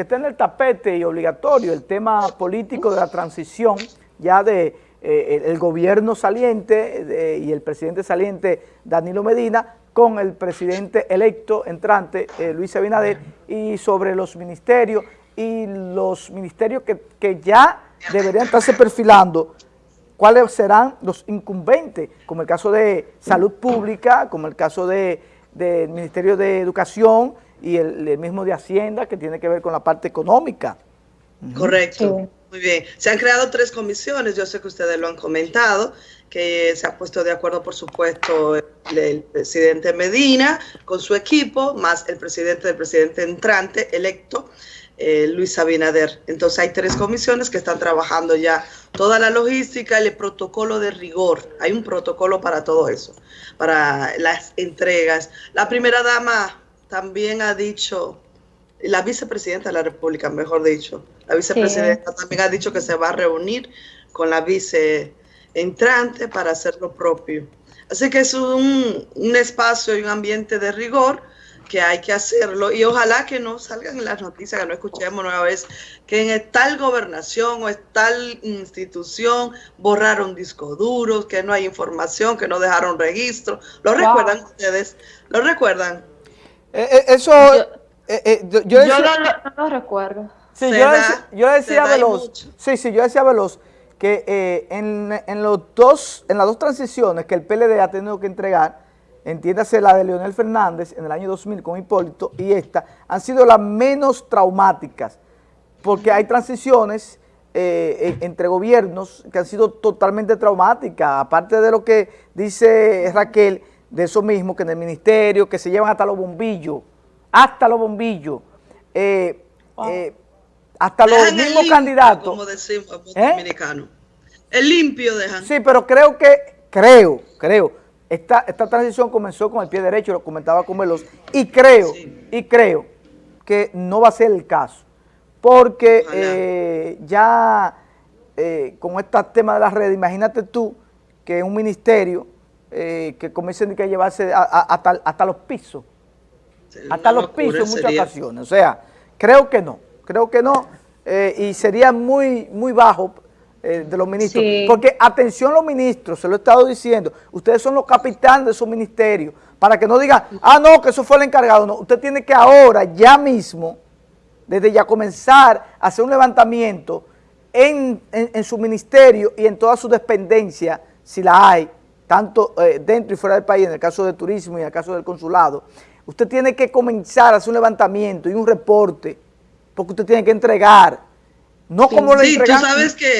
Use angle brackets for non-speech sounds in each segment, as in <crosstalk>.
aunque esté en el tapete y obligatorio el tema político de la transición, ya de eh, el gobierno saliente y el presidente saliente Danilo Medina con el presidente electo entrante eh, Luis Abinader y sobre los ministerios y los ministerios que, que ya deberían estarse perfilando cuáles serán los incumbentes, como el caso de Salud Pública, como el caso del Ministerio de Educación y el, mismo de Hacienda, que tiene que ver con la parte económica. Correcto. Muy bien. Se han creado tres comisiones, yo sé que ustedes lo han comentado, que se ha puesto de acuerdo, por supuesto, el, presidente Medina con su equipo, más el presidente del presidente entrante electo, eh, Luis Abinader. Entonces hay tres comisiones que están trabajando ya toda la logística el protocolo de rigor. Hay un protocolo para todo eso, para las entregas. La primera dama también ha dicho la vicepresidenta de la República, mejor dicho, la vicepresidenta también ha dicho que se va a reunir con la vice entrante para hacer lo propio. Así que es un, un espacio y un ambiente de rigor que hay que hacerlo y ojalá que no salgan en las noticias, que no escuchemos nueva vez que en tal gobernación o tal institución borraron discos duros, que no hay información, que no dejaron registro. ¿Lo recuerdan ustedes? ¿Lo recuerdan? Eh, eh, eso eh, eh, yo, no, lo recuerdo. Sí, yo, decía, yo, decía Veloz, sí, sí, yo decía Veloz que eh, en, los dos, en las dos transiciones que el PLD ha tenido que entregar, entiéndase la de Leonel Fernández en el año 2000 con Hipólito y esta, han sido las menos traumáticas, porque hay transiciones entre gobiernos que han sido totalmente traumáticas, aparte de lo que dice Raquel, de eso mismo, que en el ministerio, que se llevan hasta los bombillos, hasta los bombillos, eh, eh, hasta los mismos candidatos. Como decimos ¿Eh? dominicano. El limpio dejan. Sí, pero creo que, creo, creo, esta, esta transición comenzó con el pie derecho, lo comentaba con Veloz, y creo, y creo que no va a ser el caso, porque ya con este tema de las redes, imagínate tú que un ministerio que comiencen a llevarse hasta los pisos, hasta los pisos en muchas ocasiones. O sea, creo que no, creo que no, eh, y sería muy, muy bajo eh, de los ministros. Porque atención los ministros, se lo he estado diciendo, ustedes son los capitanes de esos ministerios, para que no digan, ah, no, que eso fue el encargado. No, usted tiene que ahora, ya mismo, desde ya comenzar a hacer un levantamiento en, su ministerio y en todas sus dependencias, si la hay, tanto eh, dentro y fuera del país, en el caso de turismo y en el caso del consulado, Usted tiene que comenzar a hacer un levantamiento y un reporte, porque usted tiene que entregar. No como le entregan,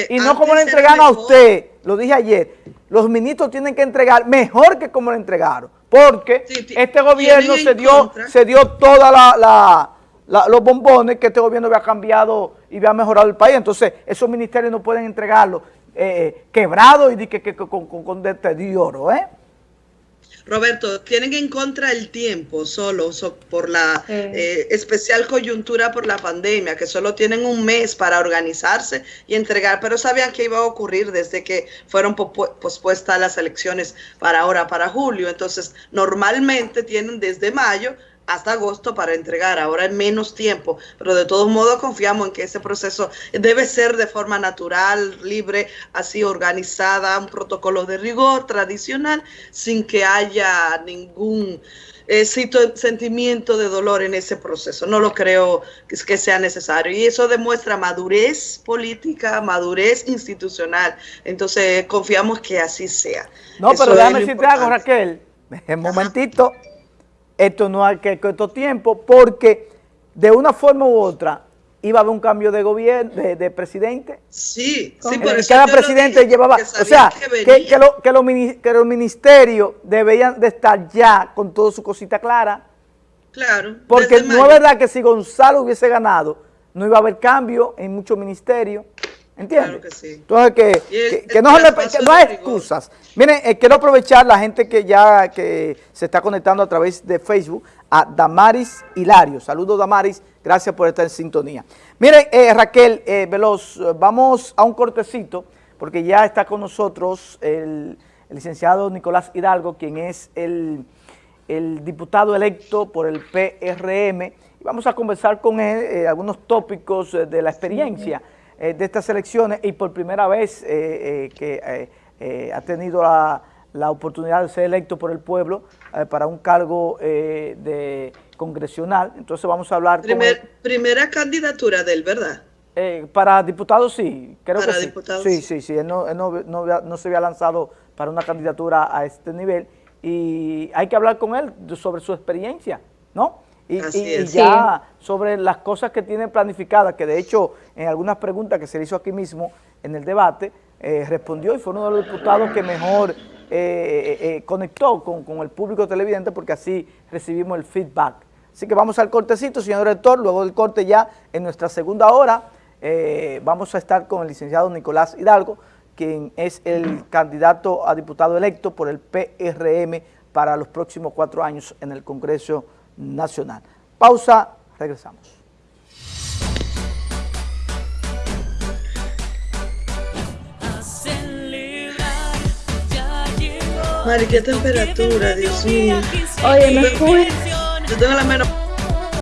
y no como le entregan a usted, lo dije ayer, los ministros tienen que entregar mejor que como le entregaron, porque este gobierno se dio, se dio toda la, los bombones que este gobierno había cambiado y había mejorado el país, entonces esos ministerios no pueden entregarlo eh, quebrado y que, con, con, con deterioro, ¿eh? Roberto, tienen en contra el tiempo solo por la eh, especial coyuntura por la pandemia, que solo tienen un mes para organizarse y entregar, pero sabían que iba a ocurrir desde que fueron pospuestas las elecciones para ahora, para julio. Entonces, normalmente tienen desde mayo hasta agosto para entregar, ahora en menos tiempo, pero de todos modos confiamos en que ese proceso debe ser de forma natural, libre, así organizada, un protocolo de rigor tradicional, sin que haya ningún eh, sentimiento de dolor en ese proceso. No lo creo que, que sea necesario. Y eso demuestra madurez política, madurez institucional. Entonces confiamos que así sea. No, pero déjame decirte algo, Raquel. <laughs> Un momentito esto no hay que estos tiempo, porque de una forma u otra iba a haber un cambio de gobierno, de, presidente. Sí, sí, por eso cada presidente llevaba, o sea, que, que, los ministerios debían de estar ya con toda su cosita clara. Claro. Porque no es verdad que si Gonzalo hubiese ganado, no iba a haber cambio en muchos ministerios. ¿Entiendes? Claro que sí. Entonces, que, no, hay excusas. Miren, eh, quiero aprovechar la gente que ya que se está conectando a través de Facebook, a Damaris Hilario. Saludos, Damaris. Gracias por estar en sintonía. Miren, eh, Raquel eh, Veloz, vamos a un cortecito, porque ya está con nosotros el, licenciado Nicolás Hidalgo, quien es el el diputado electo por el PRM. Y vamos a conversar con él eh, algunos tópicos eh, de la experiencia eh, de estas elecciones y por primera vez que ha tenido la, oportunidad de ser electo por el pueblo para un cargo de congresional. Entonces vamos a hablar Primera candidatura de él, ¿verdad? para diputado sí, creo para que diputado, sí. Sí, sí, Él, no, no, no, se había lanzado para una candidatura a este nivel y hay que hablar con él sobre su experiencia, ¿no? Y, ya sobre las cosas que tiene planificadas, que de hecho en algunas preguntas que se le hizo aquí mismo en el debate, eh, respondió y fue uno de los diputados que mejor eh, eh, conectó con, con, el público televidente porque así recibimos el feedback. Así que vamos al cortecito, señor rector, luego del corte ya en nuestra segunda hora vamos a estar con el licenciado Nicolás Hidalgo, quien es el candidato a diputado electo por el PRM para los próximos cuatro años en el Congreso Nacional. Pausa, regresamos. Mari, qué temperatura, Dios mío. Oye, me fui. Yo tengo la menos